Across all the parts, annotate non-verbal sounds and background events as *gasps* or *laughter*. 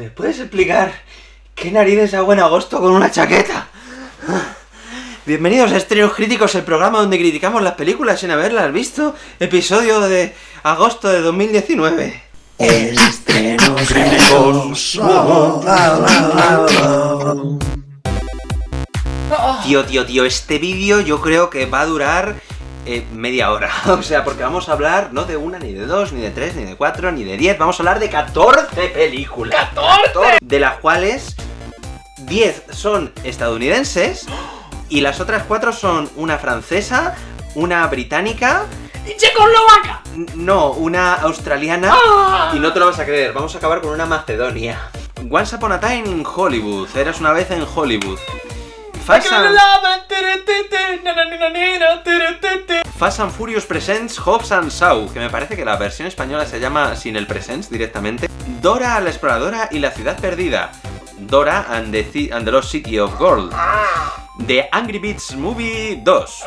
¿Me puedes explicar qué narices hago en agosto con una chaqueta? Bienvenidos a Estrenos Críticos, el programa donde criticamos las películas sin haberlas visto. Episodio de agosto de 2019. Estrenos críticos. Tío, tío, tío, este vídeo yo creo que va a durar eh, media hora. *laughs* O sea, porque vamos a hablar no de una, ni de dos, ni de tres, ni de cuatro, ni de diez. Vamos a hablar de 14 películas. ¡14! De las cuales 10 son estadounidenses y las otras cuatro son una francesa, una británica, ¡Y Checoslovaca! no, una australiana ¡Ah! y no te lo vas a creer, vamos a acabar con una macedonia. Once Upon a Time in Hollywood, eras una vez en Hollywood. Fast and, Fast and Furious Presents Hobbs and Shaw, que me parece que la versión española se llama sin el Presents directamente. Dora la exploradora y la ciudad perdida. Dora and the, and the Lost City of Gold. The Angry Beats Movie 2.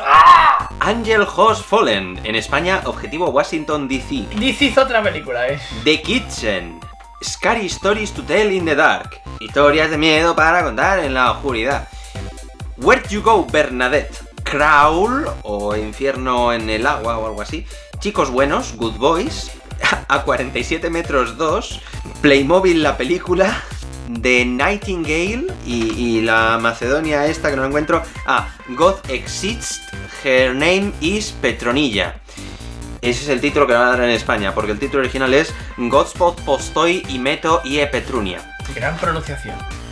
Angel Has Fallen, en España, Objetivo Washington DC. DC hizo otra película, eh. The Kitchen. Scary Stories to Tell in the Dark. Historias de miedo para contar en la oscuridad. Where You Go, Bernadette. Crawl, o Infierno en el agua, o algo así. Chicos buenos, Good Boys. *laughs* A 47 metros 2. Playmobil, la película. The Nightingale y, la Macedonia esta que no la encuentro. Ah, God Exists, Her Name is Petronilla. Ese es el título que van a dar en España, porque el título original es Godspot Postoi y Meto y Petrunia. Gran pronunciación.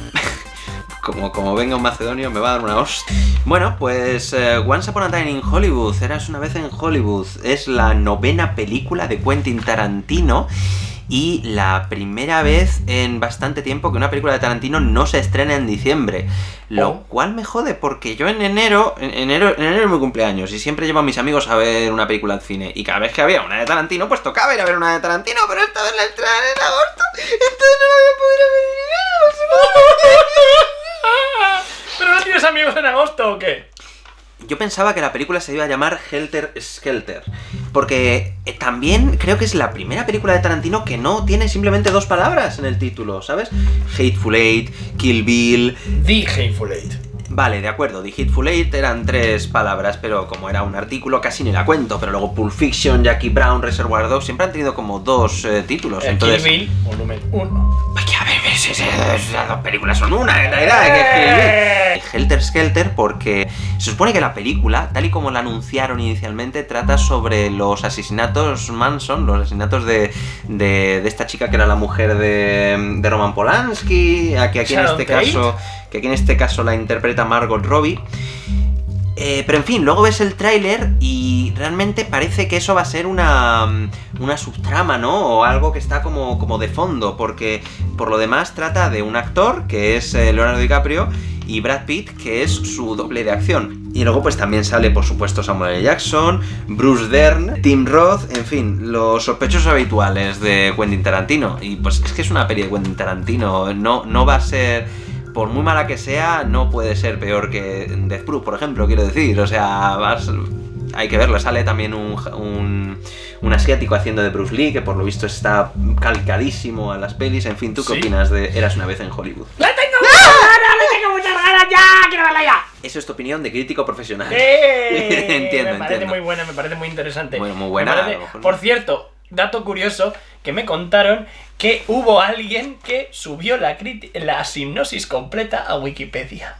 Como, como venga un macedonio me va a dar una hostia. Bueno, pues eh, Once Upon a Time in Hollywood, Eras una vez en Hollywood, es la novena película de Quentin Tarantino y la primera vez en bastante tiempo que una película de Tarantino no se estrena en diciembre. Lo Oh. cual me jode porque yo en enero, en enero, en enero es mi cumpleaños y siempre llevo a mis amigos a ver una película al cine y cada vez que había una de Tarantino pues tocaba ir a ver una de Tarantino, pero esta vez la estrenan en agosto, entonces no voy a poder ver. ¿Pero no tienes amigos en agosto o qué? Yo pensaba que la película se iba a llamar Helter Skelter, porque eh, también creo que es la primera película de Tarantino que no tiene simplemente dos palabras en el título, ¿sabes? Hateful Eight, Kill Bill... The Hateful Eight. Vale, de acuerdo, The Hateful Eight eran tres palabras, pero como era un artículo casi ni la cuento, pero luego Pulp Fiction, Jackie Brown, Reservoir Dogs, siempre han tenido como dos eh, títulos, El entonces... Kill Bill, volumen 1. Que es- las dos películas son una, en realidad. que Kill Bill. Helter Skelter porque se supone que la película, tal y como la anunciaron inicialmente, trata sobre los asesinatos Manson, los asesinatos de, de, de esta chica que era la mujer de, de Roman Polanski, a que aquí en este Tate. caso que aquí en este caso la interpreta Margot Robbie. Eh, pero en fin, luego ves el tráiler y realmente parece que eso va a ser una, mm, una subtrama, ¿no? O algo que está como, como de fondo, porque por lo demás trata de un actor, que es eh, Leonardo DiCaprio, y Brad Pitt, que es su doble de acción. Y luego pues también sale, por supuesto, Samuel L. Jackson, Bruce Dern, Tim Roth, en fin, los sospechosos habituales de Quentin Tarantino. Y pues es que es una peli de Quentin Tarantino, no, no va a ser por muy mala que sea, no puede ser peor que Death Proof, por ejemplo, quiero decir. O sea, vas- hay que verlo. Sale también un, un, un asiático haciendo de Bruce Lee, que por lo visto está calcadísimo a las pelis. En fin, ¿tú qué Sí. opinas de Eras una vez en Hollywood? ¡Le tengo muchas ganas! ¡Le tengo muchas ganas! ¡Ya! ¡Quiero verla ya! Eso es tu opinión de crítico profesional. ¡Eh! *laughs* Entiendo, Me parece entiendo. muy buena, me parece muy interesante. Bueno, muy buena, parece- a lo mejor Por no. cierto, dato curioso, que me contaron que hubo alguien que subió la, criti- la sinopsis completa a Wikipedia.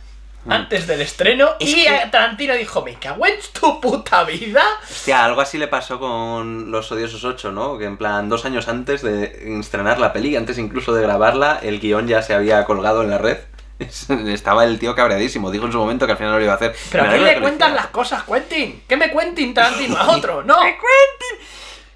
Mm. Antes del estreno, Es y que- Tarantino dijo, me cago en tu puta vida. Hostia, algo así le pasó con Los Odiosos 8, ¿no? Que en plan, dos años antes de estrenar la peli, antes incluso de grabarla, el guion ya se había colgado en la red. *laughs* Estaba el tío cabreadísimo, dijo en su momento que al final no lo iba a hacer. ¿Pero Me a quién alegro le cuentan las cosas, Quentin? ¿Qué me Quentin Tarantino? ¿A *laughs* otro? ¡No!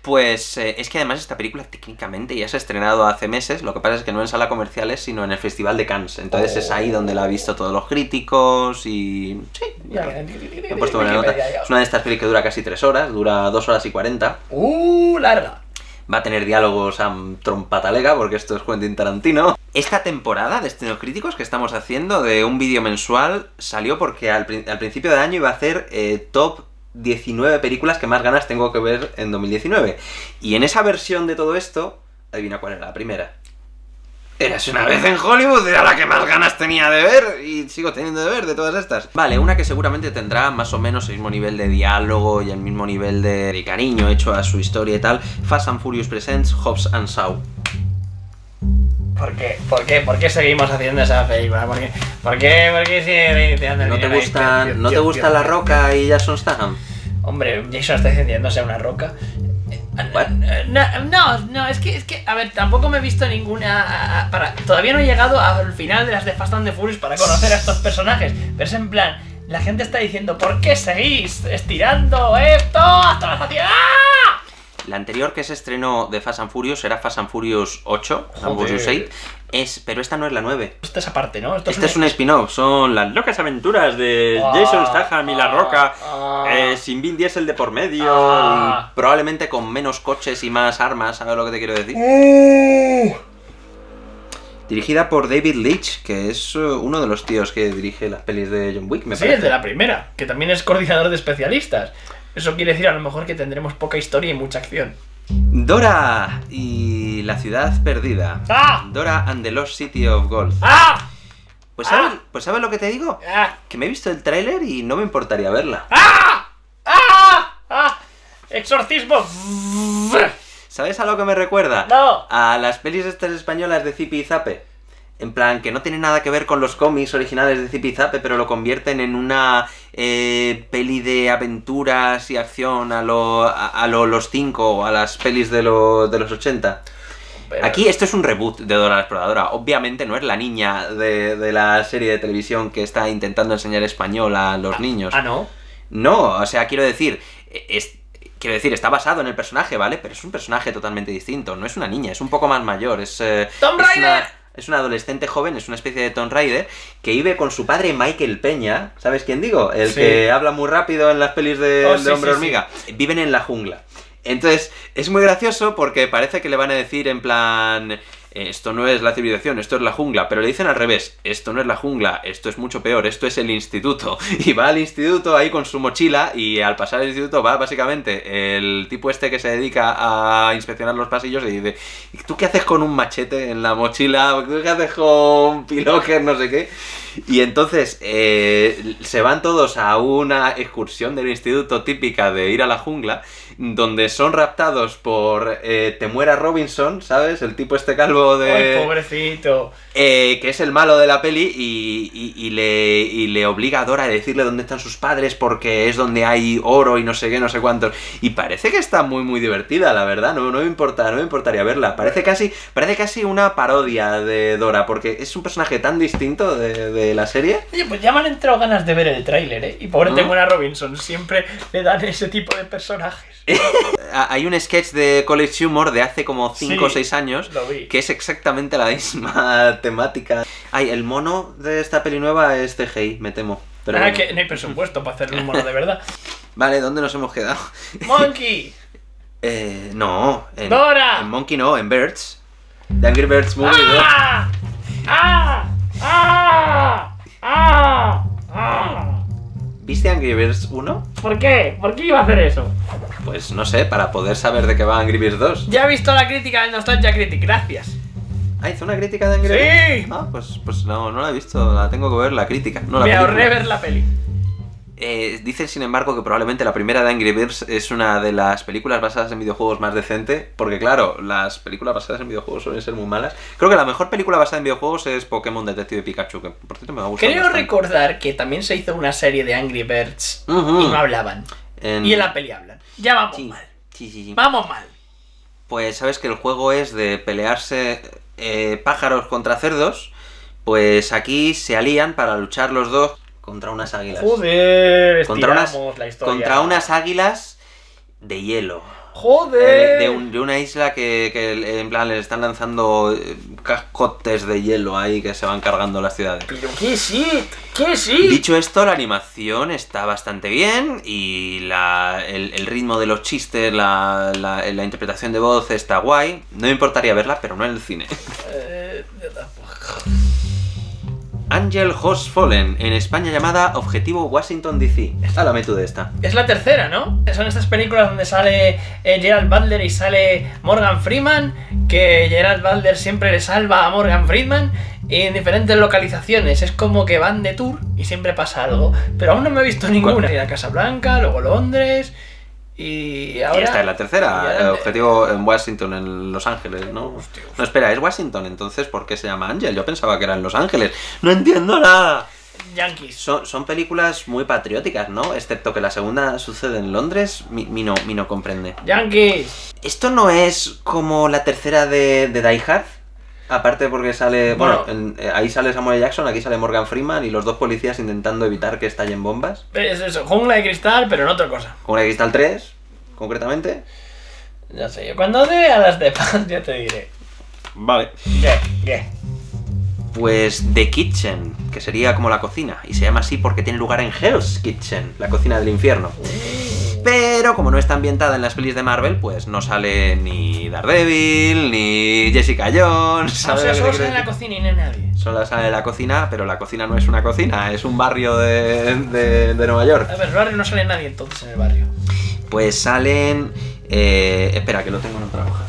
Pues eh, es que además esta película técnicamente ya se ha estrenado hace meses, lo que pasa es que no en sala comerciales, sino en el Festival de Cannes. Entonces es ahí donde la han visto todos los críticos y... Sí, ya. He puesto buena nota. Es una de estas pelis que dura casi tres horas, dura dos horas y cuarenta. ¡Uh, larga! Va a tener diálogos a trompatalega, porque esto es Quentin Tarantino. Esta temporada de Estrenos Críticos que estamos haciendo de un vídeo mensual salió porque al principio de año iba a hacer eh, top 19 películas que más ganas tengo que ver en 2019. Y en esa versión de todo esto, adivina cuál era la primera. Eras una vez en Hollywood, era la que más ganas tenía de ver y sigo teniendo de ver de todas estas. Vale, una que seguramente tendrá más o menos el mismo nivel de diálogo y el mismo nivel de, de cariño hecho a su historia y tal. Fast and Furious Presents Hobbs and Shaw. ¿Por qué? ¿Por qué? ¿Por qué seguimos haciendo esa película? ¿Por qué? ¿Por qué, ¿Por qué sigue el ¿No te gusta, ¿no te gusta La. Roca y Jason Statham? Hombre, Jason está encendiéndose una roca. No, no, no, es que, es que, a ver, tampoco me he visto ninguna. a- a- Para, todavía no he llegado al final de las de Fast and the Furious para conocer a estos personajes. Pero es en plan, la gente está diciendo, ¿por qué seguís estirando esto hasta la saciedad? La anterior que se estrenó de Fast and Furious era Fast and Furious 8, Joder. Ambos 8, es, pero esta no es la 9. Esto es aparte, ¿no? Esto Este es un spin-off, son las locas aventuras de Ah, Jason Statham y La Roca, ah. eh, sin Vin Diesel de por medio, Ah. probablemente con menos coches y más armas, ¿sabes lo que te quiero decir? Uh. Dirigida por David Leitch, que es eh, uno de los tíos que dirige las pelis de John Wick, me Sí, parece. el de la primera, que también es coordinador de especialistas. Eso quiere decir a lo mejor que tendremos poca historia y mucha acción. Dora y la ciudad perdida. ¡Ah! Dora and the Lost City of Gold. ¡Ah! Pues ¿sabes, Ah. pues ¿sabes lo que te digo? ¡Ah! Que me he visto el tráiler y no me importaría verla. ¡Ah! ¡Ah! ¡Ah! ¡Exorcismo! ¿Sabes a lo que me recuerda? ¡No! A las pelis estas españolas de Zipi y Zape. En plan, que no tiene nada que ver con los cómics originales de Zipi y Zape, pero lo convierten en una eh, peli de aventuras y acción a lo, a, a lo Los Cinco o a las pelis de, lo- de los 80. Pero- Aquí esto es un reboot de Dora la Exploradora. Obviamente no es la niña de, de la serie de televisión que está intentando enseñar español a los niños. Ah, no. No, o sea, quiero decir, es, quiero decir, está basado en el personaje, ¿vale? Pero es un personaje totalmente distinto. No es una niña, es un poco más mayor. Es, eh, ¡Tomb es Raider! una, es una adolescente joven, es una especie de Tomb Raider que vive con su padre Michael Peña. ¿Sabes quién digo? El Sí. que habla muy rápido en las pelis de, Oh, de sí, Hombre sí, Hormiga. Viven en la jungla. Entonces, es muy gracioso porque parece que le van a decir en plan. Esto no es la civilización, esto es la jungla, pero le dicen al revés, esto no es la jungla, esto es mucho peor, esto es el instituto. *laughs* Y va al instituto ahí con su mochila y al pasar el instituto va básicamente el tipo este que se dedica a inspeccionar los pasillos y dice, "¿Y ¿tú qué haces con un machete en la mochila? ¿Tú qué haces con un? No sé qué. Y entonces eh, se van todos a una excursión del instituto típica de ir a la jungla, donde son raptados por eh, Temuera Robinson, ¿sabes? El tipo este calvo de... ¡Ay, pobrecito! Eh, que es el malo de la peli y, y- y le, y le obliga a Dora a decirle dónde están sus padres porque es donde hay oro y no sé qué, no sé cuántos. Y parece que está muy, muy divertida, la verdad. No, no me importa, no me importaría verla. Parece casi, parece casi una parodia de Dora porque es un personaje tan distinto de, de la serie. Oye, pues ya me han entrado ganas de ver el tráiler, ¿eh? Y pobre ¿Mm? Temuera Robinson, siempre le dan ese tipo de personajes. *laughs* Ah, Hay un sketch de College Humor de hace como 5 Sí, o 6 años que es exactamente la misma *laughs* temática. Ay, el mono de esta peli nueva es CGI, me temo. Pero ah, bueno. que no hay presupuesto para hacerle un mono de verdad. *laughs* Vale, ¿dónde nos hemos quedado? ¡Monkey! Eh, no, en, ¡Dora! en Monkey no, en Birds. The Angry Birds Movie. ¿no? ¡Ah! ¡Ah! ¡Ah! ¡Ah! ¡Ah! ¿Viste Angry Birds 1? ¿Por qué? ¿Por qué iba a hacer eso? Pues no sé, para poder saber de qué va Angry Birds 2. Ya he visto la crítica del Nostalgia Critic, gracias. Ah, hizo una crítica de Angry Sí. Birds. Ah, pues, pues no, no la he visto, la tengo que ver, la crítica. No la Me película. ahorré ver la peli. Eh, dicen, sin embargo, que probablemente la primera de Angry Birds es una de las películas basadas en videojuegos más decente, porque claro, las películas basadas en videojuegos suelen ser muy malas. Creo que la mejor película basada en videojuegos es Pokémon Detective Pikachu, que por cierto me ha gustado. Creo bastante. recordar que también se hizo una serie de Angry Birds y no hablaban. En- Y en la peli hablan. Ya vamos Sí, mal. sí, sí, sí. Vamos mal. Pues sabes que el juego es de pelearse eh, pájaros contra cerdos, pues aquí se alían para luchar los dos contra unas águilas. Joder, Contra unas, la historia. contra unas águilas de hielo. Joder. Eh, de, un- de una isla que, que, en plan les están lanzando eh, cascotes de hielo ahí que se van cargando las ciudades. Pero qué shit, qué shit. Dicho esto, la animación está bastante bien y la- el, el ritmo de los chistes, la, la- la interpretación de voz está guay. No me importaría verla, pero no en el cine. Eh, Angel Has Fallen, en España llamada Objetivo Washington DC. Háblame tú de esta. Es la tercera, ¿no? Son estas películas donde sale eh, Gerald Butler y sale Morgan Freeman, que Gerald Butler siempre le salva a Morgan Freeman y en diferentes localizaciones. Es como que van de tour y siempre pasa algo. Pero aún no me he visto ninguna. Ir a Casablanca, luego Londres y ahora... Y esta es la tercera, objetivo en Washington, en Los Ángeles, ¿no? Hostia. No, espera, es Washington, entonces, ¿por qué se llama Angel? Yo pensaba que era en Los Ángeles. No entiendo nada. Yankees. Son, son películas muy patrióticas, ¿no? Excepto que la segunda sucede en Londres, mi, mi no, mi no comprende. Yankees. ¿Esto no es como la tercera de, de Die Hard? Aparte porque sale... Bueno, Bueno. en- eh, ahí sale Samuel Jackson, aquí sale Morgan Freeman y los dos policías intentando evitar que estallen bombas. Es eso, jungla de cristal, pero en otra cosa. Con la de Cristal 3, concretamente. Ya sé yo. Cuando vea las de paz, ya te diré. Vale. ¿Qué? ¿Qué? Pues The Kitchen, que sería como la cocina, y se llama así porque tiene lugar en Hell's Kitchen, la cocina del infierno. Pero como no está ambientada en las pelis de Marvel, pues no sale ni Daredevil, ni Jessica Jones. O ¿sabes sea, lo que solo sale en la cocina y no hay nadie. Solo sale la cocina, pero la cocina no es una cocina, es un barrio de, de- de Nueva York. A ver, el barrio no sale nadie entonces en el barrio. Pues salen... eh, espera, que lo tengo en otra hoja.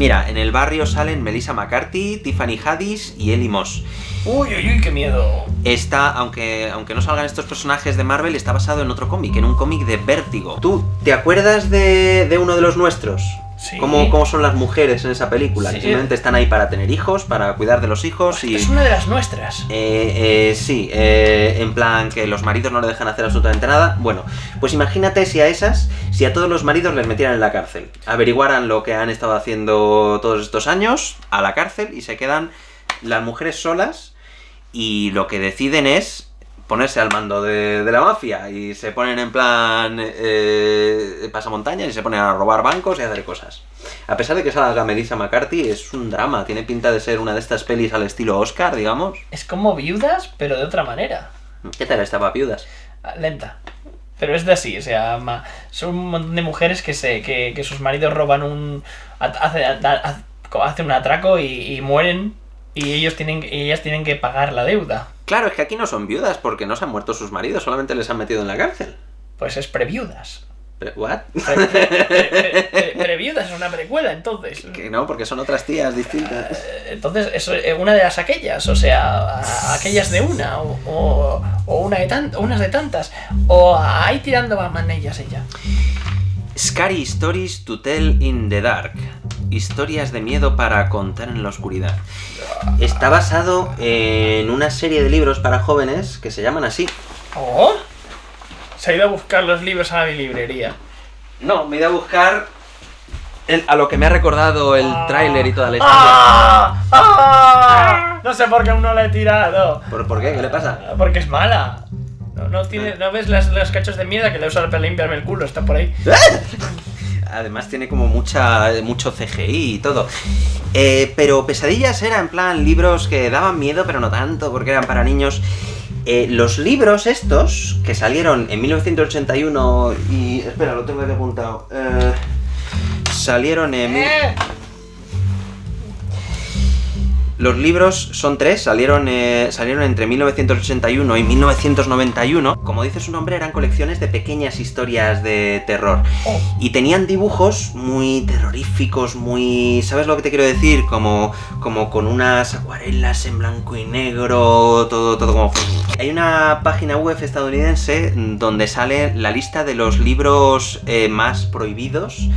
Mira, en el barrio salen Melissa McCarthy, Tiffany Haddish y Ellie Moss. Uy, uy, uy, qué miedo. Está, aunque, aunque no salgan estos personajes de Marvel, está basado en otro cómic, en un cómic de Vértigo. ¿Tú te acuerdas de, de uno de los nuestros? Sí. ¿Cómo, c¿Cómo son las mujeres en esa película? Sí. Que simplemente están ahí para tener hijos, para cuidar de los hijos y... Es una de las nuestras. Eh, eh, sí, eh, en plan que los maridos no le dejan hacer absolutamente nada. Bueno, pues imagínate si a esas, si a todos los maridos les metieran en la cárcel, averiguaran lo que han estado haciendo todos estos años, a la cárcel y se quedan las mujeres solas y lo que deciden es ponerse al mando de, de la mafia y se ponen en plan eh, pasamontañas y se ponen a robar bancos y a hacer cosas. A pesar de que salga Melissa McCarthy, es un drama, tiene pinta de ser una de estas pelis al estilo Oscar, digamos. Es como viudas, pero de otra manera. ¿Qué tal estaba Viudas? Ah, Lenta. Pero es de así, o sea, ma- son un montón de mujeres que se que, que sus maridos roban un... ha- hace- ha- ha- hacen un atraco y, y mueren y ellos tienen y ellas tienen que pagar la deuda. Claro, es que aquí no son viudas porque no se han muerto sus maridos, solamente les han metido en la cárcel. Pues es previudas. ¿What? Pre- pre- pre- pre- Previudas es una precuela, entonces. *laughs* que no, porque son otras tías distintas. Eh, Entonces, eso es una de las aquellas, o sea, a- aquellas de una, o, o- o una de tan, unas de tantas, o ahí tirando va manillas ella. Scary Stories to Tell in the Dark. Historias de miedo para contar en la oscuridad. Está basado en una serie de libros para jóvenes que se llaman así. ¿Oh? Se ha ido a buscar los libros a la librería. No, me he ido a buscar el- a lo que me ha recordado el tráiler y toda la historia. ¡Ah! ¡Ah! No sé por qué aún no la he tirado. ¿Por, por qué? ¿Qué le pasa? Porque es mala. No, no, tiene, ¿no ves las, los cachos de mierda que le uso para limpiarme el culo? Está por ahí. *laughs* Además tiene como mucha mucho CGI y todo. Eh, pero Pesadillas era en plan libros que daban miedo, pero no tanto, porque eran para niños. Eh, los libros estos, que salieron en 1981 y... Espera, lo tengo aquí apuntado. Eh, salieron en... Los libros son tres, salieron, eh, salieron entre 1981 y 1991. Como dice su nombre, eran colecciones de pequeñas historias de terror. Y tenían dibujos muy terroríficos, muy... ¿Sabes lo que te quiero decir? Como, como con unas acuarelas en blanco y negro, todo, todo como... Hay una página web estadounidense donde sale la lista de los libros eh, más prohibidos.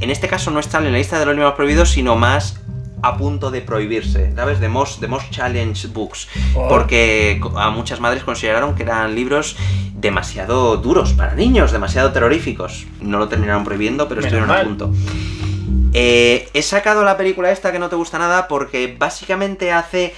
En este caso no están en la lista de los libros prohibidos, sino más a punto de prohibirse, ¿sabes? The Most, the most Challenge Books. Oh. Porque a muchas madres consideraron que eran libros demasiado duros para niños, demasiado terroríficos. No lo terminaron prohibiendo, pero Menos estuvieron a mal. punto. Eh, he sacado la película esta que no te gusta nada porque básicamente hace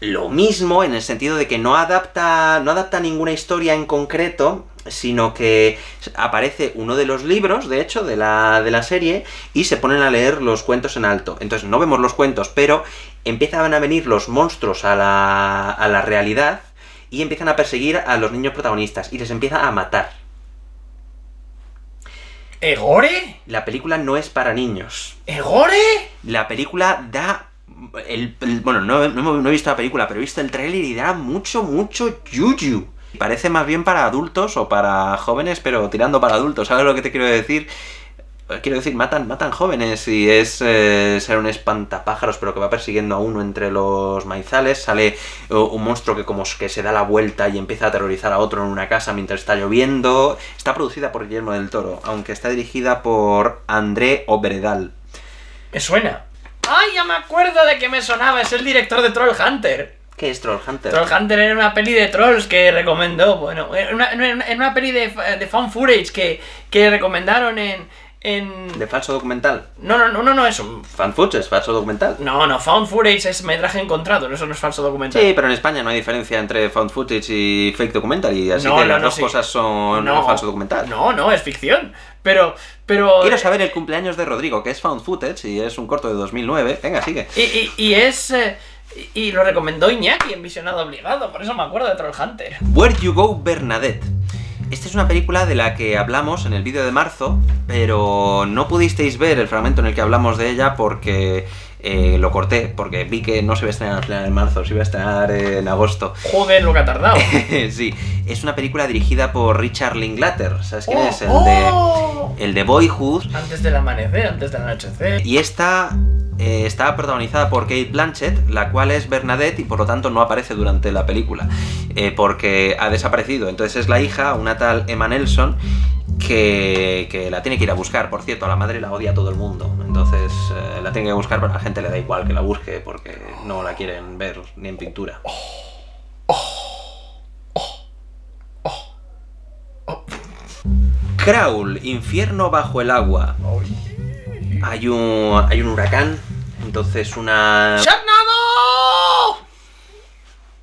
lo mismo en el sentido de que no adapta, no adapta ninguna historia en concreto, sino que aparece uno de los libros, de hecho, de la, de la serie, y se ponen a leer los cuentos en alto. Entonces no vemos los cuentos, pero empiezan a venir los monstruos a la, a la realidad y empiezan a perseguir a los niños protagonistas y les empieza a matar. ¿Egore? La película no es para niños. ¿Egore? La película da el- el- bueno, no, no he visto la película, pero he visto el tráiler y da mucho, mucho yuyu. Parece más bien para adultos o para jóvenes, pero tirando para adultos, ¿sabes lo que te quiero decir? Quiero decir, matan, matan jóvenes y es eh, ser un espantapájaros, pero que va persiguiendo a uno entre los maizales. Sale eh, un monstruo que como que se da la vuelta y empieza a aterrorizar a otro en una casa mientras está lloviendo. Está producida por Guillermo del Toro, aunque está dirigida por André Obredal. Me suena. ¡Ay, ya me acuerdo de que me sonaba! Es el director de Troll Hunter. ¿Qué es Troll Hunter? Troll Hunter era una peli de trolls que recomendó. Bueno, era una, peli de, de found footage que, que recomendaron en. en... ¿De falso documental? No, no, no, no, no, eso. Fan footage, es falso documental. No, no, found footage es metraje encontrado, eso no es falso documental. Sí, pero en España no hay diferencia entre found footage y fake documentary, así No, que no, las no, dos sí. cosas son falso documental. No, no, es ficción. Pero, pero. Quiero saber el cumpleaños de Rodrigo, que es found footage y es un corto de 2009. Venga, sigue. Y, y, y es. eh, y lo recomendó Iñaki en Visionado Obligado, por eso me acuerdo de Troll Hunter. Where You Go Bernadette. Esta es una película de la que hablamos en el vídeo de marzo, pero no pudisteis ver el fragmento en el que hablamos de ella porque eh, lo corté, porque vi que no se iba a estrenar en marzo, se iba a estrenar en agosto. Joder, lo que ha tardado. *laughs* sí, es una película dirigida por Richard Linklater, ¿sabes quién Oh, es? El oh. de el de Boyhood. Antes del amanecer, antes del anochecer. Y esta eh, está protagonizada por Kate Blanchett, la cual es Bernadette y por lo tanto no aparece durante la película, eh, porque ha desaparecido. Entonces es la hija, una tal Emma Nelson, que, que la tiene que ir a buscar. Por cierto, a la madre la odia todo el mundo. Entonces eh, la tiene que buscar, pero a la gente le da igual que la busque porque no la quieren ver ni en pintura. Crawl, infierno bajo el agua. Hay un, hay un huracán, entonces una... ¡Sharknado!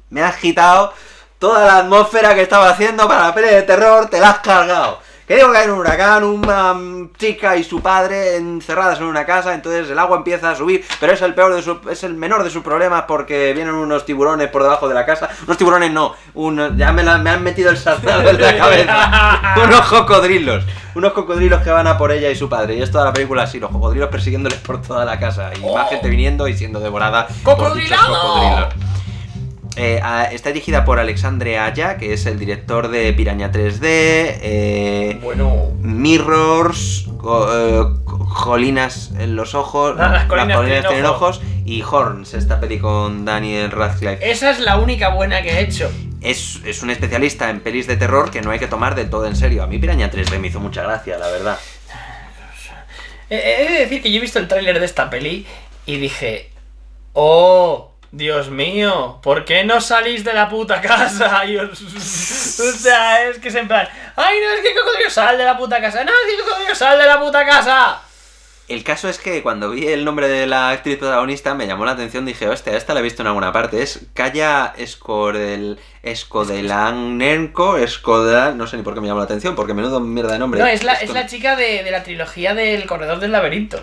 Me has quitado toda la atmósfera que estaba haciendo para la peli de terror, te la has cargado. Que digo que hay un huracán, una chica y su padre encerradas en una casa, entonces el agua empieza a subir, pero es el peor de su, es el menor de sus problemas porque vienen unos tiburones por debajo de la casa. Unos tiburones no, uno, ya me, la- me han metido el sarnado en la *laughs* cabeza. unos cocodrilos, unos cocodrilos que van a por ella y su padre. Y es toda la película así, los cocodrilos persiguiéndoles por toda la casa y más gente viniendo y siendo devorada ¡Cocodrilado! Eh, a- está dirigida por Alexandre Aya, que es el director de Piraña 3D, eh, Bueno. Mirrors, eh, Jolinas en los ojos, Ah, *laughs* las colinas tienen tienen ojo. ojos, y Horns, esta peli con Daniel Radcliffe. Esa es la única buena que he hecho. Es, es un especialista en pelis de terror que no hay que tomar del todo en serio. A mí Piraña 3D me hizo mucha gracia, la verdad. He de decir que yo he visto el tráiler de esta peli y dije, oh, Dios mío, ¿por qué no salís de la puta casa? *laughs* Y os- o sea, es que es en plan, ay, no, es que cocodrilo sal de la puta casa, no, es que cocodrilo sal de la puta casa. El caso es que cuando vi el nombre de la actriz protagonista me llamó la atención, dije, hostia, esta la he visto en alguna parte. Es Kaya Escodel, Escodelanenko, Escodel... No sé ni por qué me llamó la atención, porque menudo mierda de nombre. No, es la, es la chica de, de la trilogía del Corredor del Laberinto.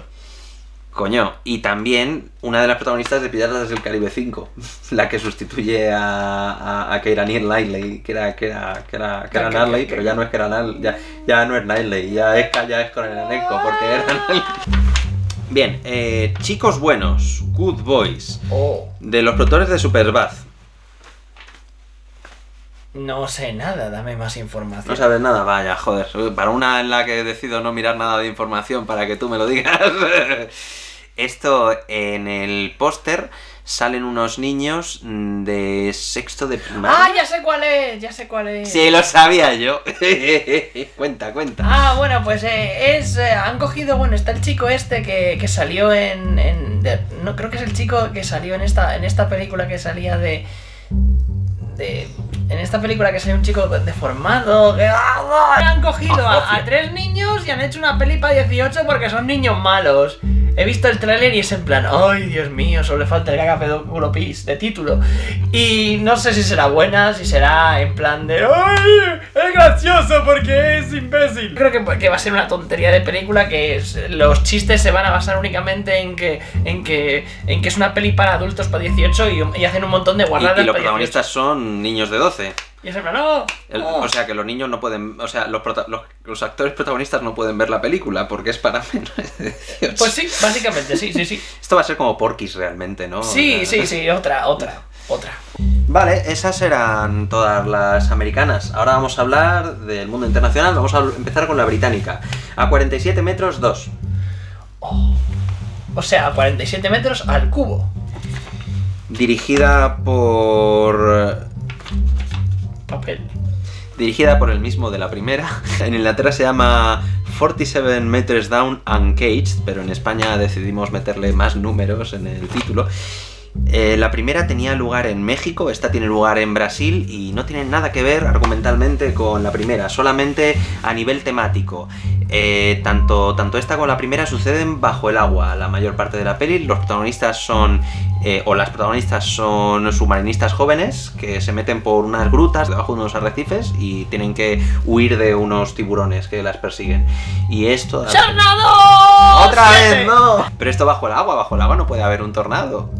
Coño, y también una de las protagonistas de Piratas del Caribe 5, *laughs* la que sustituye a, a, a Keira Knightley, que era, que era, que era, que era Que- que- Knightley, que- pero ya no es Keira Knightley, ya, ya no es Knightley, ya es Kaya Escodelanenko, porque era Knightley. Bien, eh, Chicos Buenos, Good Boys, Oh, de los productores de Superbad. no sé nada, dame más información. No sabes nada, vaya, joder. Para una en la que decido no mirar nada de información para que tú me lo digas. *laughs* Esto en el póster salen unos niños mm, de sexto de Ah, primaria. ya sé cuál es, ya sé cuál es. Sí, lo sabía yo. *laughs* cuenta, cuenta. Ah, bueno, pues eh, es. eh, han cogido. Bueno, está el chico este que, que salió en. en- de- no, creo que es el chico que salió en esta, en esta película que salía de. de. En esta película que salió un chico deformado. Que, ¡Ah! han cogido a, a tres niños y han hecho una peli para 18 porque son niños malos. He visto el tráiler y es en plan, ay Dios mío, solo le falta el gaga pedóculo pis de título. Y no sé si será buena, si será en plan de, ay, es gracioso porque es imbécil. Creo que, que va a ser una tontería de película que es- los chistes se van a basar únicamente en que, en que, en que es una peli para adultos para 18 y, y hacen un montón de Y, guardadas y los para 18. protagonistas son niños de 12. Y es en plan, ¡oh! El- oh". O sea que los niños no pueden, o sea, los, prota- los, los actores protagonistas no pueden ver la película porque es para *laughs* menores de 18. Pues sí, básicamente, sí, sí, sí. Esto va a ser como Porky's realmente, ¿no? Sí, O sea, sí, sí, otra, otra, otra. Vale, esas eran todas las americanas. Ahora vamos a hablar del mundo internacional. Vamos a empezar con la británica. A 47 metros 2. O sea, 47 metros al cubo. Dirigida por. Papel. Dirigida por el mismo de la primera. *laughs* En Inglaterra se llama 47 Meters Down Uncaged, pero en España decidimos meterle más números en el título. Eh, la primera tenía lugar en México, esta tiene lugar en Brasil y no tiene nada que ver argumentalmente con la primera, solamente a nivel temático. Eh, tanto, tanto esta como la primera suceden bajo el agua la mayor parte de la peli. Los protagonistas son, eh, o las protagonistas son submarinistas jóvenes que se meten por unas grutas debajo de unos arrecifes y tienen que huir de unos tiburones que las persiguen. Y esto... ¡Tornado! ¡Otra ¡Siete! vez no! Pero esto bajo el agua, bajo el agua no puede haber un tornado.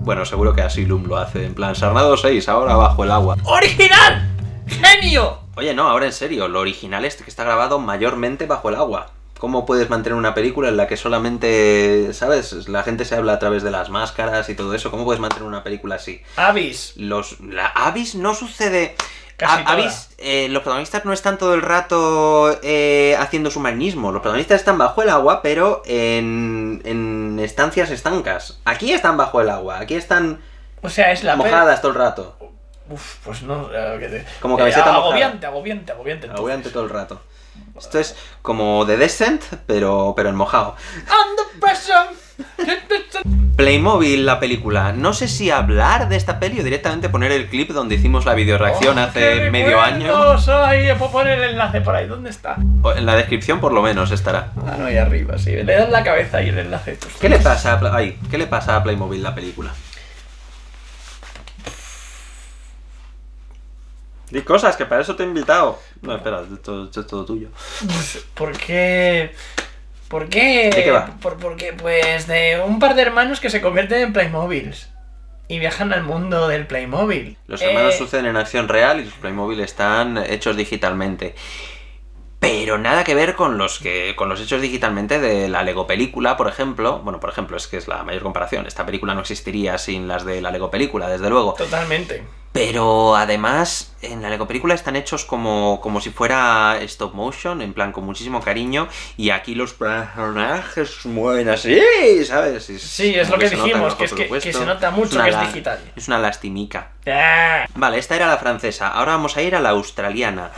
Bueno, seguro que Asylum lo hace, en plan, Sarnado 6, ahora bajo el agua. ¡Original! ¡Genio! Oye, no, ahora en serio, lo original es que está grabado mayormente bajo el agua. ¿Cómo puedes mantener una película en la que solamente, ¿sabes? La gente se habla a través de las máscaras y todo eso. ¿Cómo puedes mantener una película así? Avis. Los, la Avis no sucede. Casi A- toda. Avis, eh, los protagonistas no están todo el rato eh, haciendo submarinismo. Los protagonistas están bajo el agua, pero en, en estancias estancas. Aquí están bajo el agua, aquí están O sea, es la mojadas todo el rato. Uf, pues no. eh, que te- Como camiseta mojada. Agobiante, agobiante, agobiante. entonces. Agobiante todo el rato. Esto es como The Descent, pero, pero en mojado. Under pressure. Playmobil, la película. No sé si hablar de esta peli o directamente poner el clip donde hicimos la videoreacción Oh, hace medio año. Ay, puedo poner el enlace por ahí. ¿Dónde está? O En la descripción por lo menos estará. Ah, no, ahí arriba, sí. Le das la cabeza y el enlace. Pues, ¿Qué le pasa a, Pla- ay, ¿qué le pasa a Playmobil la película? Di cosas, que para eso te he invitado. No, espera, esto, esto es todo tuyo. ¿Por qué? ¿Por qué? ¿De qué va? Por, porque, pues, de un par de hermanos que se convierten en Playmobiles. Y viajan al mundo del Playmobil. Los hermanos Eh, suceden en acción real y los Playmobil están hechos digitalmente. Pero nada que ver con los que. con los hechos digitalmente de la Lego película, por ejemplo. Bueno, por ejemplo, es que es la mayor comparación. Esta película no existiría sin las de la Lego película, desde luego. Totalmente. Pero además, en la Lego película están hechos como, como si fuera stop motion, en plan con muchísimo cariño, y aquí los personajes mueven así, ¿sabes? Sí, es lo que dijimos, que es que- presupuesto. que se nota mucho que es digital. Es una lastimica. Ah, Vale, esta era la francesa, ahora vamos a ir a la australiana.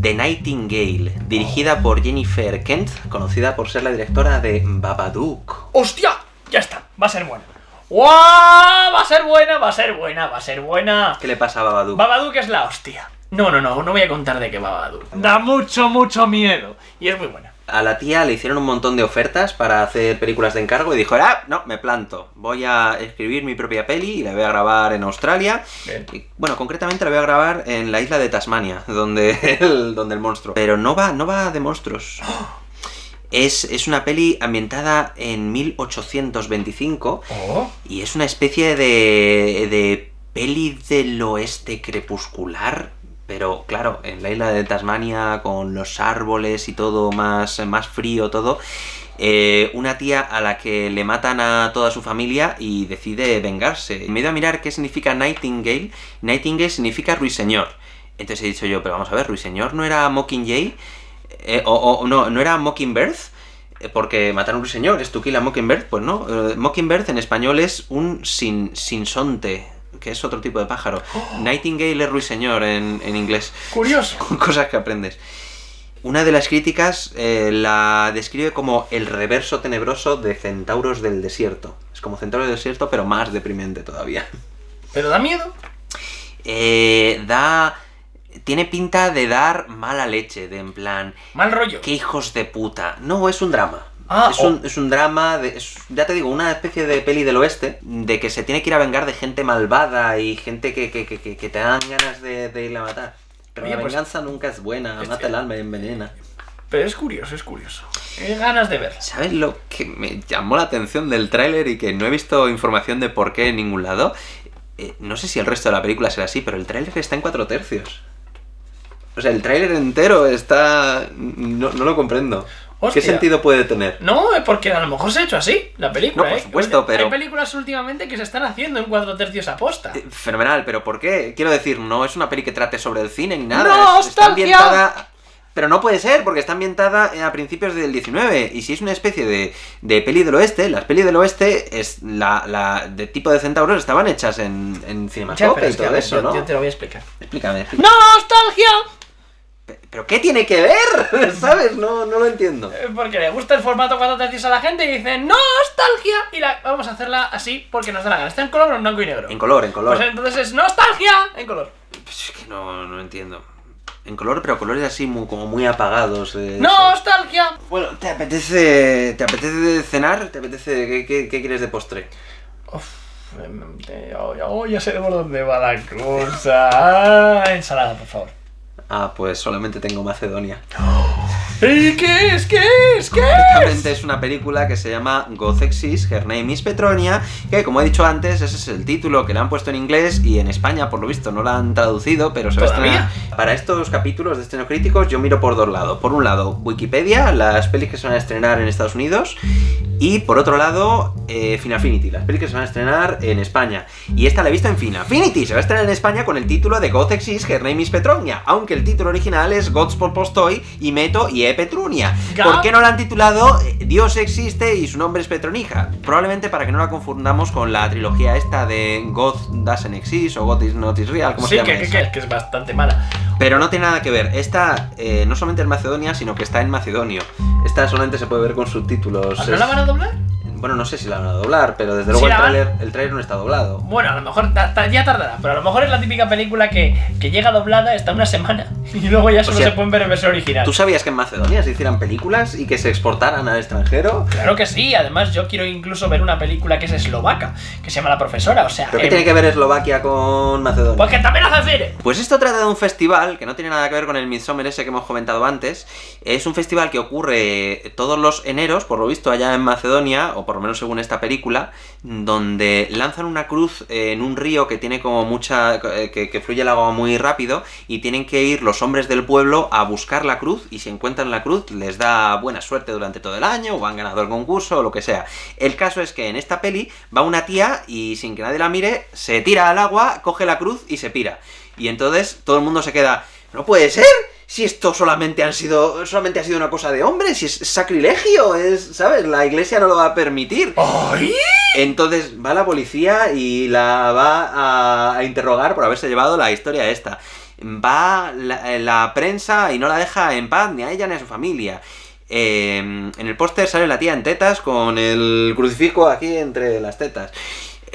The Nightingale, dirigida por Jennifer Kent, conocida por ser la directora de Babadook. ¡Hostia! Ya está, va a ser buena. ¡Guau! Va a ser buena, va a ser buena, va a ser buena. ¿Qué le pasa a Babadook? Babadook es la hostia. No, no, no, no voy a contar de qué Babadook. Da mucho, mucho miedo. Y es muy buena. A la tía le hicieron un montón de ofertas para hacer películas de encargo y dijo, ah, no, me planto. Voy a escribir mi propia peli y la voy a grabar en Australia. Y, bueno, concretamente la voy a grabar en la isla de Tasmania, *laughs* donde el, donde el monstruo. Pero no va, no va de monstruos. Es, es una peli ambientada en 1825 Oh. y es una especie de, de peli del oeste crepuscular, pero claro, en la isla de Tasmania, con los árboles y todo más, más frío, todo. eh, una tía a la que le matan a toda su familia y decide vengarse. Me he ido a mirar qué significa Nightingale. Nightingale significa ruiseñor. Entonces he dicho yo, pero vamos a ver, ruiseñor no era Mockingjay, Eh, o, o- no, no era Mockingbird, eh, porque matar a un ruiseñor es tu kill a Mockingbird, pues no. Eh, Mockingbird en español es un sin, sinsonte, que es otro tipo de pájaro. *gasps* Nightingale es ruiseñor en, en inglés. Curioso. *laughs* Cosas que aprendes. Una de las críticas eh, la describe como el reverso tenebroso de Centauros del Desierto. Es como Centauros del Desierto, pero más deprimente todavía. ¿Pero da miedo? Eh, da... Tiene pinta de dar mala leche, de en plan... Mal rollo. ¡Qué hijos de puta! No, es un drama. Ah, es, un, es un drama, de, es- ya te digo, una especie de peli del oeste, de que se tiene que ir a vengar de gente malvada y gente que, que, que, que- te dan ganas de, de ir a matar. Pero Oye, la pues- venganza nunca es buena, Este- mata el alma y envenena. Pero es curioso, es curioso. Hay ganas de verla. ¿Sabes lo que me llamó la atención del tráiler y que no he visto información de por qué en ningún lado? eh, no sé si el resto de la película será así, pero el tráiler está en cuatro tercios. O sea, el tráiler entero está... No, no lo comprendo. Hostia. ¿Qué sentido puede tener? No, es porque a lo mejor se ha hecho así, la película, No, por ¿eh? supuesto, Oye, pero- Hay películas últimamente que se están haciendo en cuatro tercios aposta. Eh, Fenomenal, pero ¿por qué? Quiero decir, no es una peli que trate sobre el cine ni nada. ¡No, es- está ambientada. Pero no puede ser, porque está ambientada a principios del 19. Y si es una especie de, de peli del oeste, las pelis del oeste es la, la de tipo de centauros estaban hechas en, en pero y todo eso, yo, ¿no? yo te lo voy a explicar. Explícame, explícame. ¡Nostalgia! Pe- ¿Pero qué tiene que ver? *laughs* ¿Sabes? No, no lo entiendo. Eh, Porque le gusta el formato cuatro tercios a la gente y dicen ¡Nostalgia! Y la, vamos a hacerla así porque nos da la gana. ¿Está en color o en blanco y negro? En color, en color. Pues entonces es ¡Nostalgia! En color. Pues es que no, no entiendo. En color, pero colores así muy, como muy apagados. eh, ¡Nostalgia! Bueno, ¿te apetece, ¿te apetece cenar? ¿Te apetece qué, qué- qué quieres de postre? Uf, ya- oh, ya sé por dónde va la cosa. Ah, ensalada, por favor. Ah, pues solamente tengo Macedonia. ¿Y qué es? ¿Qué es? ¿Qué Concretamente es una película que se llama God Exists, Her Name is Petronia, que como he dicho antes, ese es el título que le han puesto en inglés y en España, por lo visto, no la han traducido, pero se va a estrenar. Para estos capítulos de Estreno Críticos yo miro por dos lados. Por un lado, Wikipedia, las pelis que se van a estrenar en Estados Unidos, y por otro lado, eh, Finafinity, las pelis que se van a estrenar en España. Y esta la he visto en Finafinity, se va a estrenar en España con el título de God Exists, Her Name is Petronia, aunque el título original es Gods por Postoi y Meto y E Petrunia. ¿Por qué no la han titulado eh, Dios existe y su nombre es Petronija? Probablemente para que no la confundamos con la trilogía esta de God Doesn't Exist o God is Not is Real, como Sí, se llama que, que, esa. que, que es bastante mala. Pero no tiene nada que ver. Esta eh, no solamente en Macedonia, sino que está en macedonio. Esta solamente se puede ver con subtítulos. ¿No la van a doblar? Bueno, no sé si la van a doblar, pero desde luego Sí el tráiler el tráiler no está doblado. Bueno, a lo mejor ya tardará, pero a lo mejor es la típica película que, que llega doblada, está una semana *laughs* y luego ya solo sea, se pueden ver en versión original. ¿Tú sabías que en Macedonia se hicieran películas y que se exportaran al extranjero? Claro que sí, además yo quiero incluso ver una película que es eslovaca, que se llama La Profesora, o sea... ¿Pero qué tiene que ver Eslovaquia con Macedonia? Porque también hace cine. Pues esto trata de un festival que no tiene nada que ver con el Midsommar ese que hemos comentado antes. Es un festival que ocurre todos los eneros, por lo visto allá en Macedonia, o por lo menos según esta película, donde lanzan una cruz en un río que tiene como mucha. eh, que, que fluye el agua muy rápido, y tienen que ir los hombres del pueblo a buscar la cruz, y si encuentran la cruz les da buena suerte durante todo el año, o han ganado el concurso, o lo que sea. El caso es que en esta peli va una tía y sin que nadie la mire, se tira al agua, coge la cruz y se pira. Y entonces todo el mundo se queda, no puede ser, si esto solamente han sido, solamente ha sido una cosa de hombres, si es sacrilegio, es, ¿sabes? La iglesia no lo va a permitir. ¡Ay! Entonces va la policía y la va a, a interrogar por haberse llevado la historia esta. Va la, la prensa y no la deja en paz ni a ella ni a su familia. Eh, en el póster sale la tía en tetas con el crucifijo aquí entre las tetas.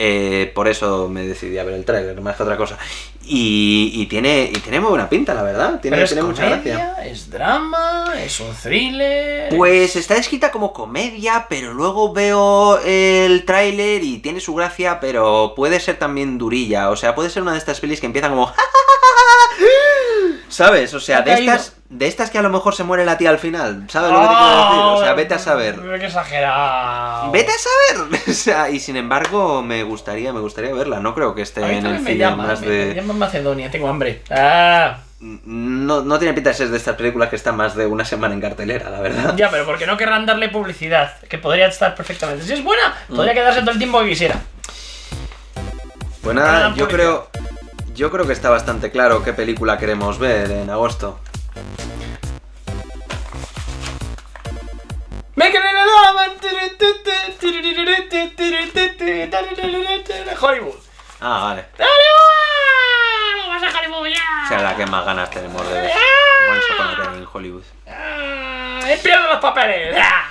Eh, por eso me decidí a ver el tráiler, más que otra cosa. Y, y tiene, y tiene muy buena pinta, la verdad. Tiene, Pero es tiene mucha comedia, gracia. es drama, es un thriller... Pues está escrita como comedia, pero luego veo el tráiler y tiene su gracia, pero puede ser también durilla. O sea, puede ser una de estas pelis que empiezan como... *laughs* ¿Sabes? O sea, de estas, de estas que a lo mejor se muere la tía al final. ¿Sabes lo que te quiero decir? O sea, vete a saber. Qué exagerado. Vete a saber. *laughs* O sea, y sin embargo, me gustaría, me gustaría verla. No creo que esté en el me cine llama, más me, de. me llama Macedonia, tengo hambre. Ah, No, no tiene pinta de ser de estas películas que están más de una semana en cartelera, la verdad. ya, pero porque no querrán darle publicidad, que podría estar perfectamente. Si es buena, Mm. podría quedarse todo el tiempo que quisiera. Pues nada, yo publicidad. creo. Yo creo que está bastante claro qué película queremos ver en agosto. Me quedé Hollywood. Ah, vale. ¡Hollywood! ¡Vamos a Hollywood ya! O sea, la que más ganas tenemos de ver. Once Upon a Time in Hollywood. ¡Ah! ¡He perdido los papeles! ¡Ah!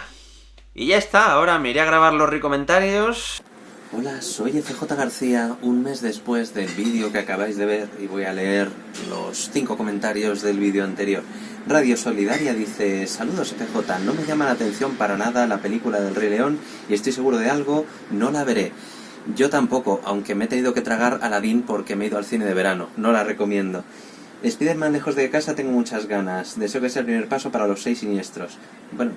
Y ya está, ahora me iré a grabar los recomentarios. Hola, soy FJ García, un mes después del vídeo que acabáis de ver y voy a leer los cinco comentarios del vídeo anterior. Radio Solidaria dice, saludos FJ, no me llama la atención para nada la película del Rey León y estoy seguro de algo, no la veré. Yo tampoco, aunque me he tenido que tragar Aladdin porque me he ido al cine de verano, no la recomiendo. Spiderman lejos de casa tengo muchas ganas, deseo que sea el primer paso para los seis siniestros. Bueno,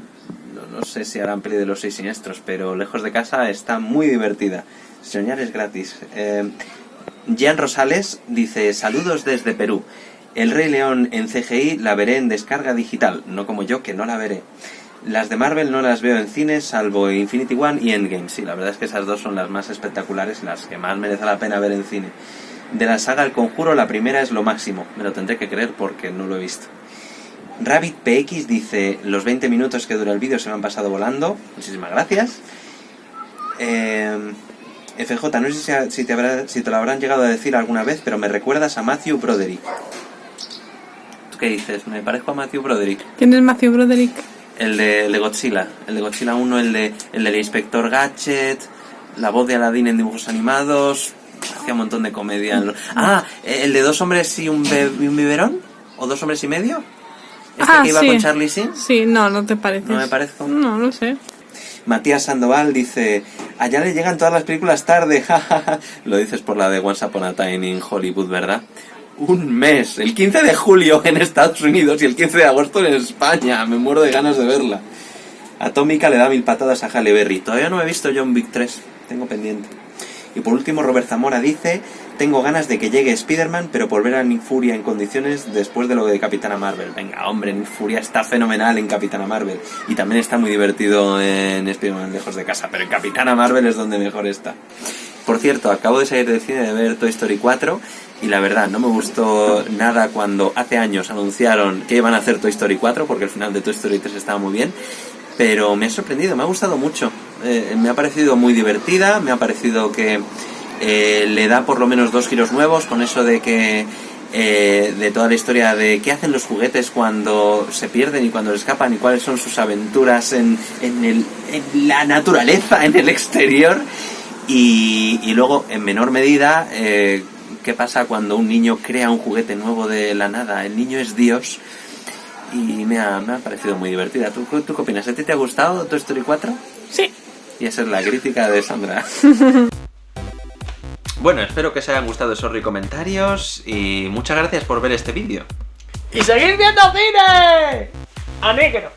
no, sé si harán peli de los seis siniestros, pero lejos de casa está muy divertida. Soñar es gratis. Eh, Rosales dice, saludos desde Perú. El Rey León en CGI la veré en descarga digital, no como yo que no la veré. Las de Marvel no las veo en cines, salvo Infinity One y Endgame. Sí, la verdad es que esas dos son las más espectaculares las que más merece la pena ver en cine. De la saga El Conjuro, la primera es lo máximo. Me lo tendré que creer porque no lo he visto. Rabbit PX dice, los 20 minutos que dura el vídeo se me han pasado volando. Muchísimas gracias. Eh, FJ, no sé si, te habrá, si te lo habrán llegado a decir alguna vez, pero me recuerdas a Matthew Broderick. ¿Tú qué dices? ¿Me parezco a Matthew Broderick? ¿Quién es Matthew Broderick? El de, Godzilla. El de Godzilla 1, el, de, el del Inspector Gadget, la voz de Aladdin en dibujos animados. Hacía un montón de comedia. Ah, el de dos hombres y un, un biberón. ¿O dos hombres y medio? ¿Este ah, que iba con Charlie Sin? Sí, no, no te parece. ¿No me parezco? No, no sé. Matías Sandoval dice, allá le llegan todas las películas tarde, *laughs* Lo dices por la de Once Upon a Time in Hollywood, ¿verdad? Un mes, el 15 de julio en Estados Unidos y el 15 de agosto en España. Me muero de ganas de verla. Atómica le da mil patadas a Halle Berry. Todavía no he visto John Wick 3, tengo pendiente. Y por último, Robert Zamora dice, tengo ganas de que llegue Spider-Man, pero por ver a Nick Furia en condiciones después de lo de Capitana Marvel. Venga, hombre, Nick Furia está fenomenal en Capitana Marvel. Y también está muy divertido en Spider-Man lejos de casa, pero en Capitana Marvel es donde mejor está. Por cierto, acabo de salir del cine de ver Toy Story 4 y la verdad no me gustó nada cuando hace años anunciaron que iban a hacer Toy Story 4 porque el final de Toy Story 3 estaba muy bien pero me ha sorprendido, me ha gustado mucho. Eh, me ha parecido muy divertida, me ha parecido que eh, le da por lo menos dos giros nuevos con eso de que eh, de toda la historia de qué hacen los juguetes cuando se pierden y cuando escapan y cuáles son sus aventuras en, en, el, en la naturaleza, en el exterior. Y, y luego, en menor medida, qué pasa cuando un niño crea un juguete nuevo de la nada. El niño es Dios y me ha, me ha parecido muy divertida. ¿Tú, ¿Tú qué opinas? ¿A ti te ha gustado Toy Story 4? Sí. Y esa es la crítica de Sandra. *laughs* bueno, espero que os hayan gustado esos comentarios y muchas gracias por ver este vídeo. ¡Y seguir viendo cine! ¡A negro!